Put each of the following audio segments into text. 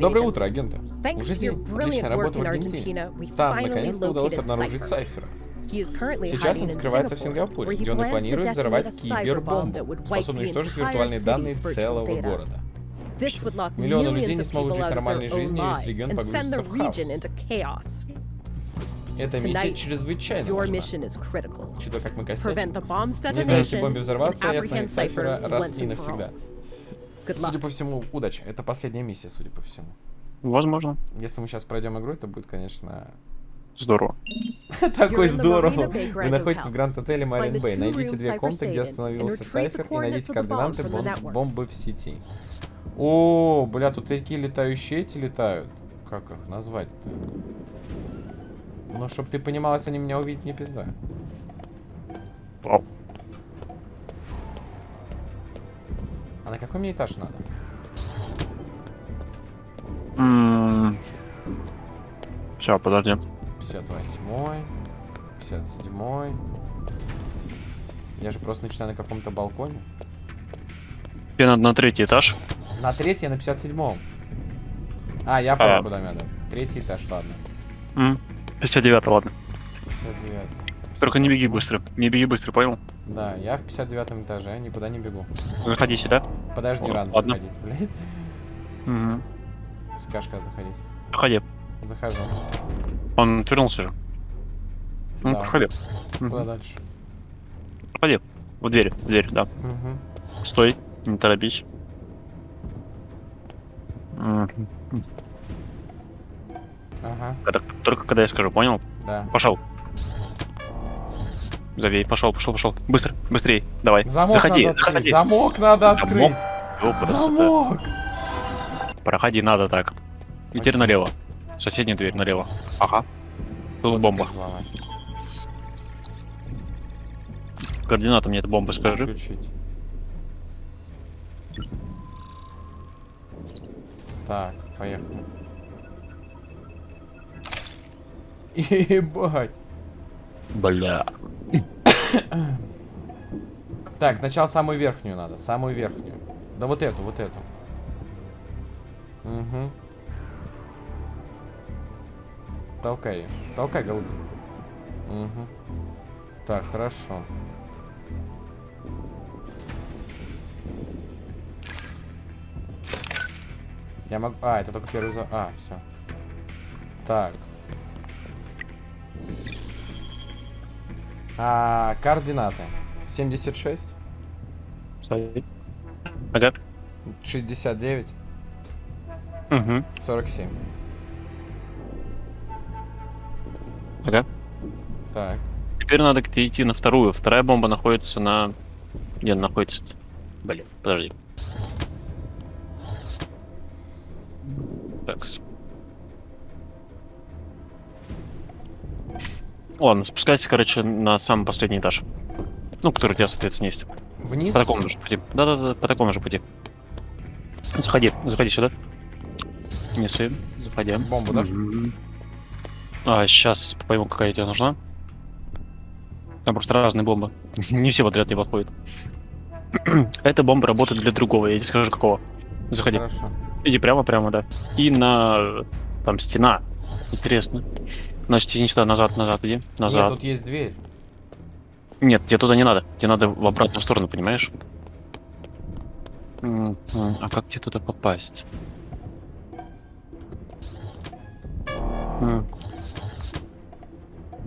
Доброе утро, агенты. Уже день. Отличная работа в Аргентине. Там, наконец-то удалось обнаружить. Сайфера. Сейчас он скрывается в Сингапуре, где он и планирует взорвать кибербомбу, способную уничтожить виртуальные данные целого города. Миллионы людей не смогут жить нормальной жизнью, если регион погрузится в хаос. Эта миссия чрезвычайно важна. Учитывая, как мы косячим, не дайте бомбе взорваться и остановить Сайфера раз и навсегда. Good Судя по всему, удача. Это последняя миссия, судя по всему. Возможно. Если мы сейчас пройдем игру, это будет, конечно, Здорово. такой здорово. Вы находитесь в Гранд-отеле Марин Бэй. Найдите две комнаты, где остановился Сайфер, и найдите координаты бомбы в сети. О, бля, тут такие летающие эти летают. Как их назвать-то? Ну, чтоб ты понимал, если они меня увидят, не пизда. Вау. А на какой мне этаж надо? Сейчас, подожди. 58 57 Я же просто начинаю на каком-то балконе. Тебе надо на третий этаж. На третьем, на 57-м. А, я понял, куда мне надо. Третий этаж, ладно. М, 59 ладно. 59 Только не беги быстро. Не беги быстро, понял? Да, я в 59 этаже, никуда не бегу. Заходи сюда. Подожди, О, рано ладно. заходить, блядь. Угу. Как заходить. Заходи. Захожу. Он отвернулся же. Ну, Да. проходи. Куда Мгм. дальше? Проходи. В дверь, в дверь, да. Угу. Стой, не торопись. Ага, Когда- только когда я скажу, понял? да. Пошел. Завей, пошел, пошел, пошел. Быстро, быстрее, давай. Замок заходи, надо открыть. заходи. Замок надо Замок. открыть. О, красота. Замок. Проходи, надо так. И теперь налево. Соседняя дверь налево. Ага. Тут бомба. Взломать. Координаты мне эта бомба скажи. Так, поехали. Ебать. Бля. Так, сначала самую верхнюю надо, самую верхнюю. Да вот эту, вот эту. Угу. Толкай. Толкай, голубь. Угу. Так, хорошо. Я могу... А, это только первый за... А, все. Так. А, координаты. 76, Стой. Ага. 69, Угу. 47. Ага. Так. Теперь надо идти на вторую. Вторая бомба находится на... Где она находится? -то? Блин, подожди. Такс. Ладно, спускайся, короче, на самый последний этаж. Ну, который у тебя, соответственно, есть. Вниз? По такому же пути. Да-да-да, по такому же пути. Заходи, заходи сюда. Неси, заходи. Бомбу? Мгм. А, сейчас пойму, какая тебе нужна. Там просто разные бомбы. Не все подряд не подходят. Эта бомба работает для другого, я тебе скажу какого. Заходи. Хорошо. Иди прямо-прямо, да. И на... Там стена. Интересно. Значит, иди сюда, назад, назад иди. Нет, Назад. тут есть дверь. Нет, тебе туда не надо. Тебе надо в обратную сторону, понимаешь? А как тебе туда попасть?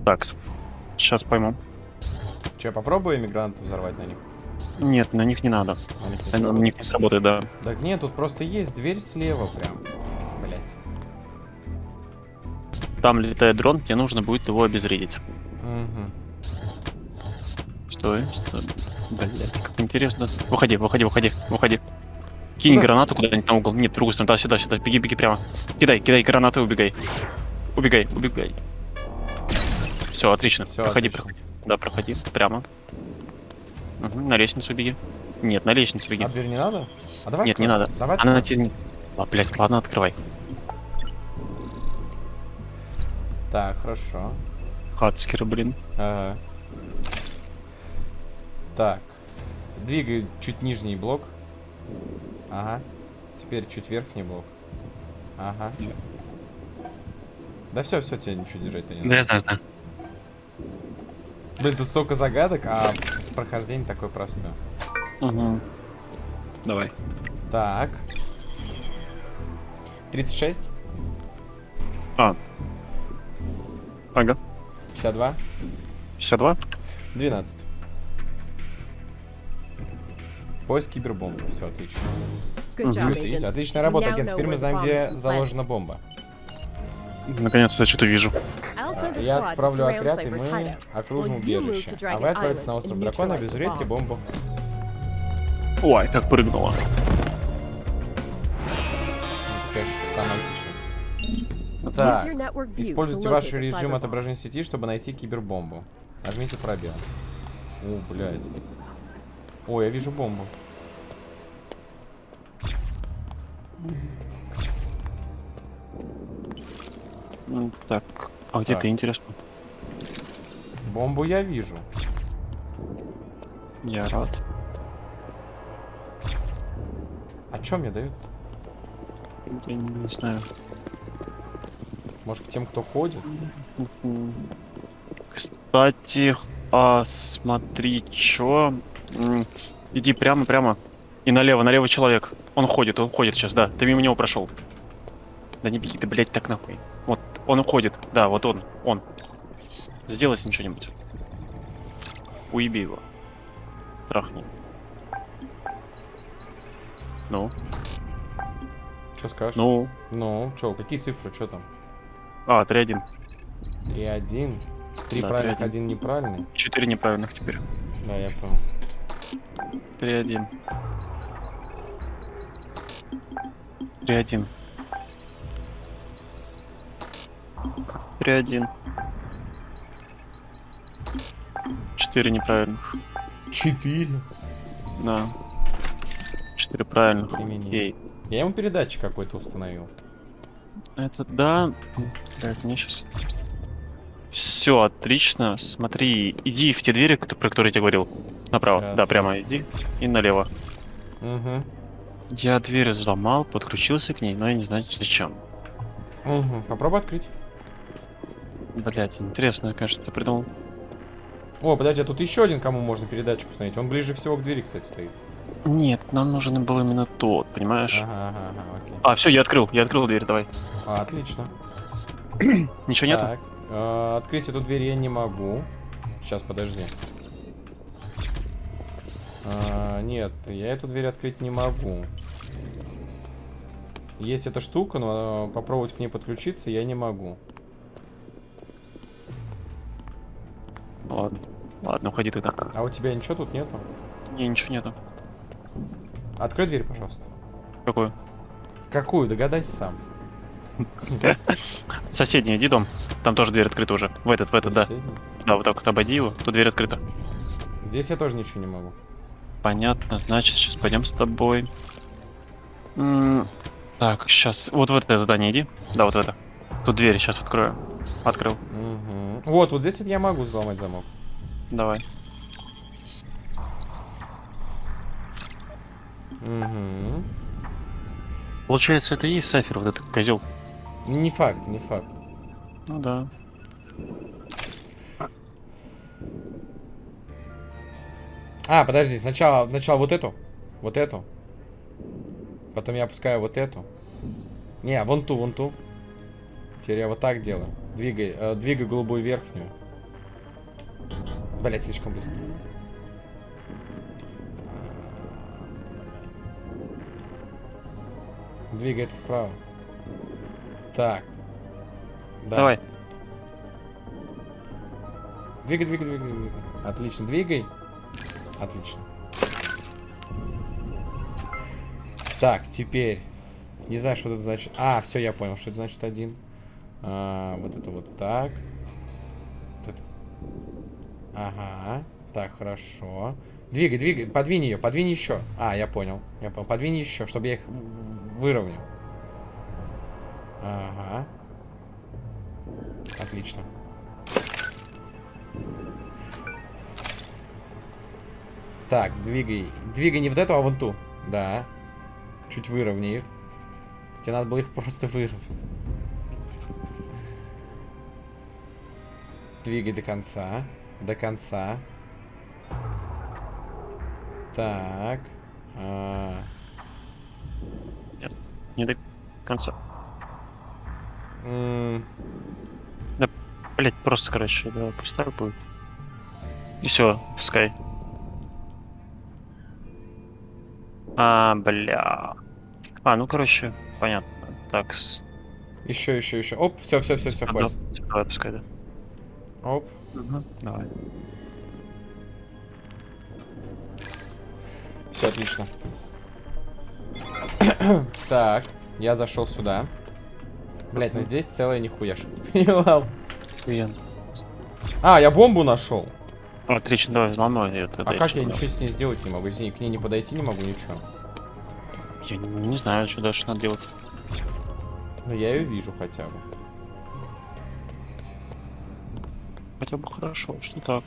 Так, сейчас пойму. Че, попробую иммигрантов взорвать на них? Нет, на них не надо. На них не На них не сработает, да. Так нет, тут просто есть дверь слева прям. Там летает дрон, тебе нужно будет его обезвредить. Угу. Стой, стой. Блять, как интересно. Выходи, выходи, выходи, выходи. Кинь Куда? гранату куда-нибудь на угол. Нет, в другую сторону, да, сюда, сюда. Беги, беги прямо. Кидай, кидай гранату и убегай. Убегай, убегай. Все, отлично. Всё, проходи, отлично. проходи. Да, проходи. Прямо. Мгм, на лестницу беги. Нет, на лестницу беги. А дверь не надо? А давай Нет, не надо. Давай Она на тебе. А, блядь, ладно, открывай. Так, хорошо. Хацкер, блин. Ага. Так. Двигай чуть нижний блок. Ага. Теперь чуть верхний блок. Ага. Да все, все, тебе ничего держать-то не Да, надо. я знаю, знаю. Блин, тут столько загадок, а прохождение такое простое. Угу. Давай. Так. 36, А. Ага. 52, 52? 12. Поиск кибербомбы. Все, отлично. Job. Отличная работа, агент. Теперь мы знаем, где заложена бомба. Наконец-то я что-то вижу. Я отправлю отряд, и мы окружим убежище. А вы отправитесь на остров дракона, обезвредите бомбу. Ой, как прыгнула. Ну, конечно, самое Так, используйте ваш режим отображения сети, чтобы найти кибербомбу. Нажмите пробел. О, блядь. О, я вижу бомбу. М, Так, а где Так. ты, интересно? Бомбу я вижу. Я рад. А чё мне дают? Я не знаю. Может, к тем, кто ходит? Кстати, а смотри, чё? Иди прямо, прямо. И налево, налево человек. Он ходит, он ходит сейчас, да. Ты мимо него прошел. Да не беги ты, блядь, так нахуй. Вот, он уходит. Да, вот он, он. Сделай с ним что-нибудь. Уеби его. Трахни. Ну, Что скажешь? ну. Ну, чё, какие цифры, что там? А, 3-1. И один. Три Да, правильных, 3-1. один неправильный. Четыре неправильных теперь. Да, я понял. 3-1. 3-1. 3-1. Четыре неправильных. Четыре. Да. Четыре правильных. Окей. Я ему передатчик какой-то установил. Это да. Так, мне сейчас. Все, отлично. Смотри, иди в те двери, кто- про которые я тебе говорил. Направо. Сейчас. Да, прямо иди. И налево. Угу. Я дверь взломал, подключился к ней, но я не знаю зачем. Угу. Попробуй открыть. Блять, интересно, конечно, ты придумал. О, подожди, а тут еще один, кому можно передатчик установить. Он ближе всего к двери, кстати, стоит. Нет, нам нужен был именно тот, понимаешь? Ага, ага, ага, окей. А, все, я открыл, я открыл дверь, давай. А, отлично. Ничего нету? Так, э, открыть эту дверь я не могу. Сейчас, подожди. А, нет, я эту дверь открыть не могу. Есть эта штука, но э, попробовать к ней подключиться я не могу. Ладно. Ладно, уходи тогда. А у тебя ничего тут нету? Не, ничего нету. Открой дверь, пожалуйста. Какой? Какую? Догадайся сам. Соседний иди дом. Там тоже дверь открыта уже. В этот, в этот, да. Да, вот так вот обойди его. Тут дверь открыта. Здесь я тоже ничего не могу. Понятно, значит, сейчас пойдем с тобой. Так, сейчас. Вот в это здание иди. Да, вот в это. Тут дверь сейчас открою. Открыл. Вот, вот здесь я могу взломать замок. Давай. Угу. Получается, это и есть Сайфер, вот этот козел. Не факт, не факт. Ну да. А, подожди, сначала, сначала вот эту. Вот эту. Потом я опускаю вот эту. Не, вон ту, вон ту. Теперь я вот так делаю. Двигай, э, двигай голубую верхнюю. Блять, слишком быстро. Двигай это вправо. Так. Да. Давай. Двигай, двигай, двигай, двигай. Отлично, двигай. Отлично. Так, теперь. Не знаю, что это значит. А, все, я понял, что это значит один. А, вот это вот так. Вот это. Ага. Так, хорошо. Двигай, двигай, подвинь ее, подвинь еще. А, я понял. Я понял. Подвинь еще, чтобы я их выровнял. Ага. Отлично. Так, двигай. Двигай не вот эту, а вон ту. Да. Чуть выровняй их. Тебе надо было их просто выровнять. Двигай до конца. До конца. Так. А, Не до конца. М, Блять, просто, короче, да, пусть так будет. И все, пускай. А, бля. А, ну, короче, понятно. Так, с... Еще, еще, еще. Оп, все, все, все, все, да, хватит. Давай, пускай, да. Оп. Давай. Все отлично. так, я зашел сюда. Блять, ну здесь целая нихуя что понимал. Охуенно. А, я бомбу нашел. Отлично, давай, взломай это. А как я ничего с ней сделать не могу? Извини, к ней не подойти не могу, ничего. Я не знаю, что дальше надо делать. Но я ее вижу хотя бы. Хотя бы хорошо, что так.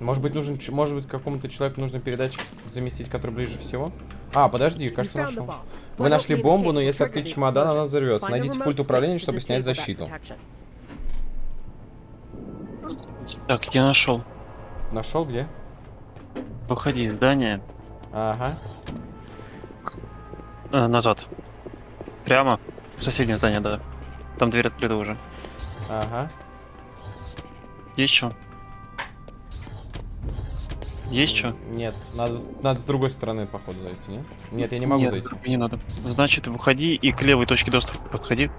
Может быть, нужен, может быть, какому-то человеку нужно передать заместить, который ближе всего? А, подожди, кажется, нашел. Вы нашли бомбу, но если открыть чемодан, она взорвется. Найдите пульт управления, чтобы снять защиту. Так, я нашел. Нашел где? Выходи из здания. Ага. э, назад. Прямо. В соседнее здание, да. Там дверь открыта уже. Ага. Есть что? Есть что? Нет, надо, с- надо с другой стороны, походу, зайти, нет? Нет, я не могу Нет, зайти. Не надо. Значит, выходи и к левой точке доступа подходи.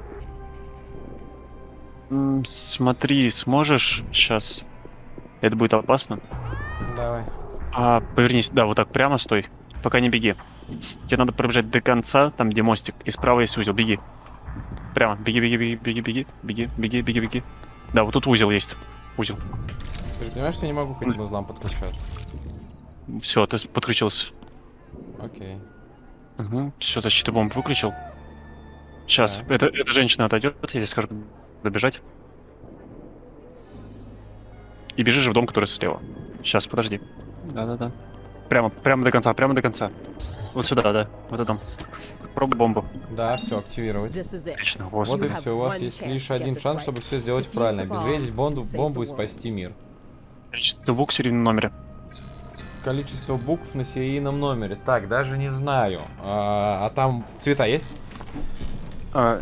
Смотри, сможешь сейчас? Это будет опасно. Давай. А, повернись, да, вот так прямо стой, пока не беги. Тебе надо пробежать до конца, там где мостик, и справа есть узел, беги. Прямо, беги, беги, беги, беги, беги, беги, беги, беги, беги. Да, вот тут узел есть. Узел. Ты же понимаешь, что я не могу к этим узлам подключаться? Все, ты подключился. Окей. Угу. Все, защиту бомб выключил. Сейчас, Так. эта, эта женщина отойдет, я тебе скажу добежать. И бежишь в дом, который слева. Сейчас, подожди. Да-да-да. Прямо, прямо до конца, прямо до конца. Вот сюда, да, в этот дом. Пробуй бомбу. Да, все, активировать. Отлично, Вот господи. и have все, у вас есть лишь один шанс, чтобы все сделать правильно. Обезвредить бомбу, бомбу и спасти мир. Количество букв в серийном номере. Количество букв на серийном номере. Так, даже не знаю. А, а там цвета есть? А,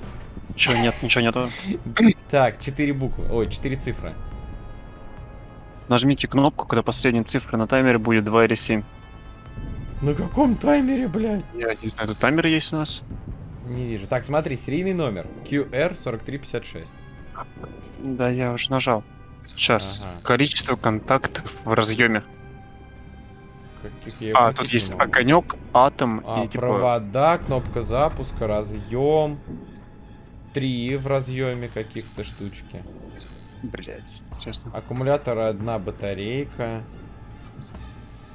чё, нет, ничего нету. Так, 4 буквы. Ой, 4 цифры. Нажмите кнопку, когда последняя цифра на таймере будет 2 или 7. На каком таймере, блядь? Я не знаю, тут таймер есть у нас. Не вижу. Так, смотри, серийный номер. QR4356. Да, я уже нажал. Сейчас. Ага. Количество контактов в разъеме. Каких я А, тут есть могу. огонек, атом А, и типа. провода, кнопка запуска, разъем. Три в разъеме каких-то штучки. Блять, интересно. Аккумулятор одна батарейка.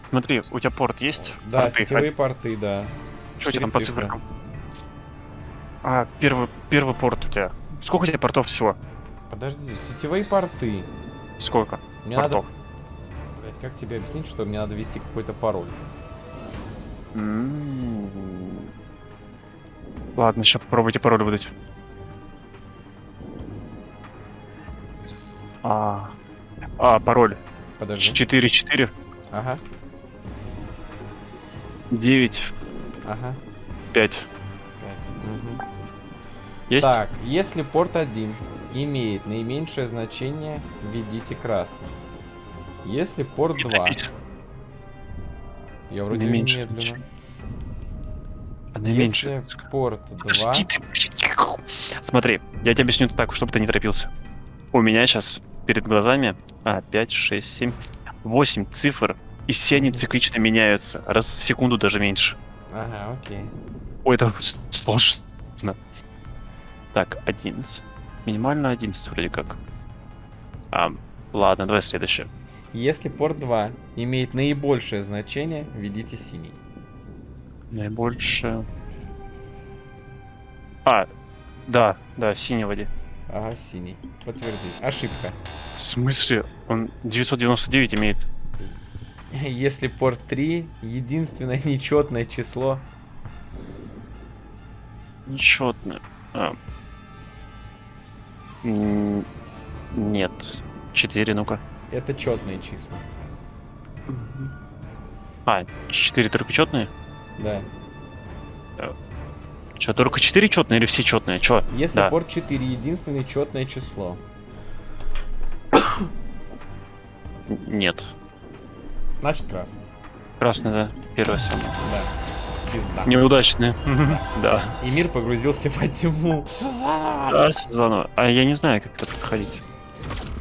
Смотри, у тебя порт есть? Да, Порты. сетевые порты, да. Что у тебя там по цифры. цифрам? А, первый, первый порт у тебя. Сколько у тебя портов всего? Подожди, сетевые порты. Сколько? Мне портов. надо... Как тебе объяснить, что мне надо ввести какой-то пароль? Ладно, сейчас попробуйте пароль выдать. А, а пароль. Подожди. 4 4 Ага, 9 ага. 5. Пять. Мгм. Есть? Так, если порт 1 имеет наименьшее значение, введите красный. Если порт Не 2... торопись. Я вроде Наименьшее медленно. значение. А наименьшее. Если порт 2... Подожди ты, блядь. Смотри, я тебе объясню так, чтобы ты не торопился. У меня сейчас перед глазами а, 5, 6, 7, 8 цифр, и все они циклично меняются. Раз в секунду даже меньше. Ага, окей. Ой, это сложно. Так, 11. Минимально 11 вроде как. А, ладно, давай следующее. Если порт 2 имеет наибольшее значение, введите синий. Наибольшее... А, да, да, синий воде. Ага, синий. Подтвердить. Ошибка. В смысле? Он 999 имеет. Если порт 3 единственное нечетное число. Нечетное. А. Нет. Четыре, ну-ка. Это четные числа. А, четыре только четные? Да. Че, только четыре четные или все четные? Че? Если Да. порт 4 единственное четное число. Нет. Значит красный. Красный, да. Первое самое. Да. Пизда. Неудачный. Да. И мир погрузился во тьму. Да, заново. А я не знаю, как это проходить.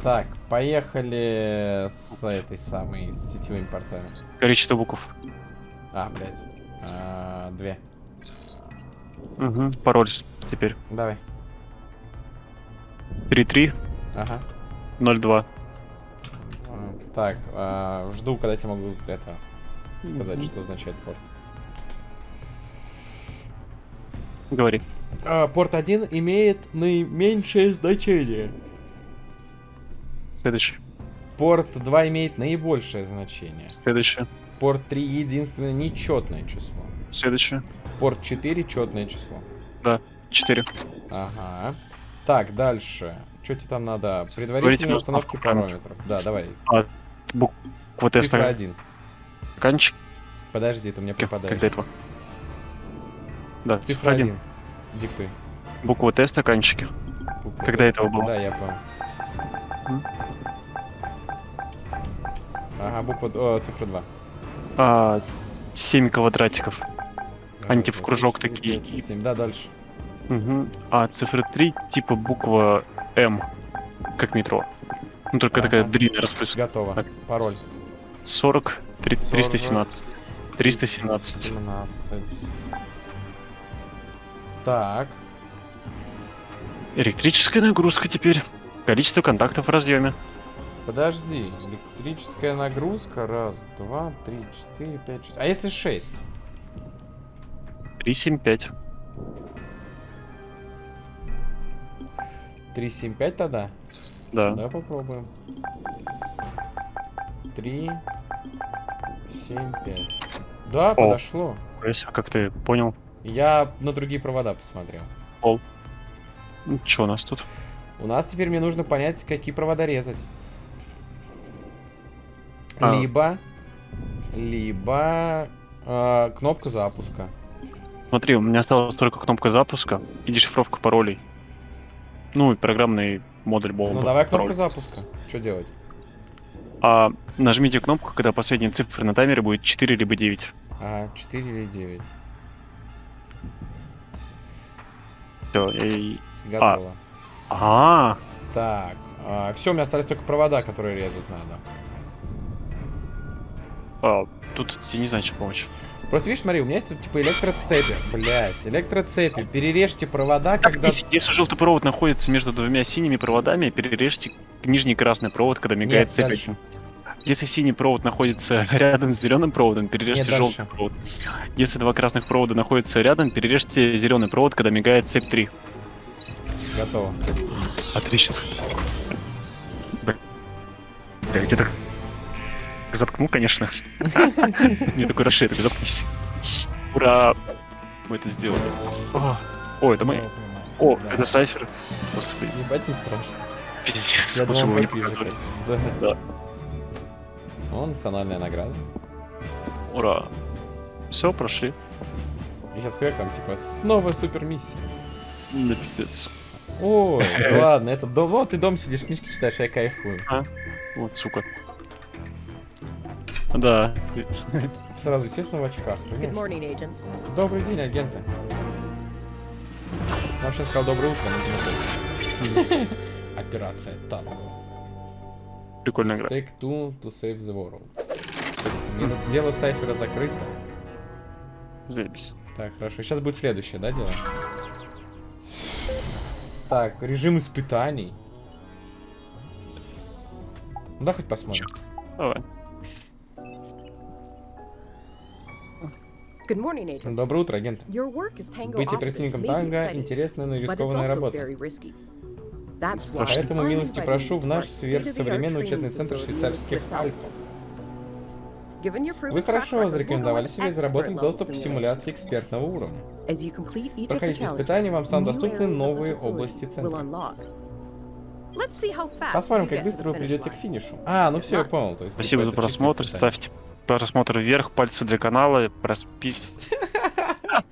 Так, поехали с этой самой, с сетевыми портами. Количество букв. А, блядь. А, две. Угу. Пароль теперь. Давай. 3302. Ага. А, Так, а, жду, когда тебе могу это сказать, что означает порт. Говори. А, порт 1 имеет наименьшее значение. Следующий. Порт 2 имеет наибольшее значение. Следующий. Порт 3 единственное нечетное число. Следующий. Порт 4 четное число. Да. Четыре. Ага. Так, дальше. Что тебе там надо? Предварительные установки установка параметров. Да, давай. Буква Цифра теста. 1. Канчик. Подожди, ты мне Когда попадаешь. этого? Да, Цифра цифра 1. 1. Диктуй. Буква Т стаканчики. Букву Когда Т. этого было? Да, я понял. Ага, буква... О, цифра 2. А, 7 квадратиков. Они Ага, типа в кружок четыре, такие. пять, шесть, семь. Да, дальше. Угу. А цифра 3 типа буква М. Как метро. Ну только такая Ага. длинная распыска. Готово. Так. Пароль. 40, три- 40. 317. 317. 17. Так. Электрическая нагрузка теперь. Количество контактов в разъеме. Подожди. Электрическая нагрузка. Раз, два, три, четыре, пять, шесть. А если шесть? 375. Три, семь, пять тогда? Да. Давай попробуем. Три, семь, пять. Да, подошло. То есть, а как ты понял? Я на другие провода посмотрел. Ну, Что у нас тут? У нас теперь мне нужно понять, какие провода резать. А. Либо, либо э, кнопка запуска. Смотри, у меня осталась только кнопка запуска и дешифровка паролей. Ну и программный модуль бомбы. Ну давай кнопку пароль. запуска. Что делать? А нажмите кнопку, когда последняя цифра на таймере будет 4 либо 9. Ага, 4 или 9. Все, и... Готово. А, Так, все, у меня остались только провода, которые резать надо. А, тут я не знаю, что помочь. Просто видишь, смотри, у меня есть типа электроцепи. Блять, электроцепи. Перережьте провода, когда... Если, если желтый провод находится между двумя синими проводами, перережьте нижний красный провод, когда мигает Нет, цепь. дальше. Если синий провод находится рядом с зеленым проводом, перережьте Нет, желтый дальше. провод. Если два красных провода находятся рядом, перережьте зеленый провод, когда мигает цепь 3. Готово. Отлично. Бля, я так заткнул, конечно. Не такой расшей, так заткнись. Ура! Мы это сделали. О, это мы. О, это сайфер. Господи, Ебать не страшно. пиздец. Лучше бы вы не показывали. Да. О, национальная награда. Ура. Все, прошли. И сейчас как там, типа, снова супер миссия. Да пиздец. Ой, ладно, это дом. Вот ты дом сидишь, книжки читаешь, я кайфую. Вот, сука. Да. Сразу, естественно, в очках. Morning. Добрый день, агенты. Нам сейчас сказал доброе утро. Операция Танго. Прикольная игра. Take two to save the world. Дело Сайфера закрыто. Заебись. Так, хорошо. Сейчас будет следующее, да, дело? Так, режим испытаний. Ну да, хоть посмотрим. Давай. Доброе утро, агент. Your work as Tango Быть оперативником танго интересная, но рискованная also работа. very risky. That's why Поэтому милости прошу в наш сверхсовременный training центр швейцарских Альп. Вы хорошо зарекомендовали себя и заработали доступ к симуляции экспертного уровня. Проходите испытания, вам станут доступны новые области центра. Посмотрим, как быстро вы придете к финишу. А, ну все, я понял. То есть, Спасибо за просмотр. Ставьте просмотр вверх, пальцы для канала, проспись.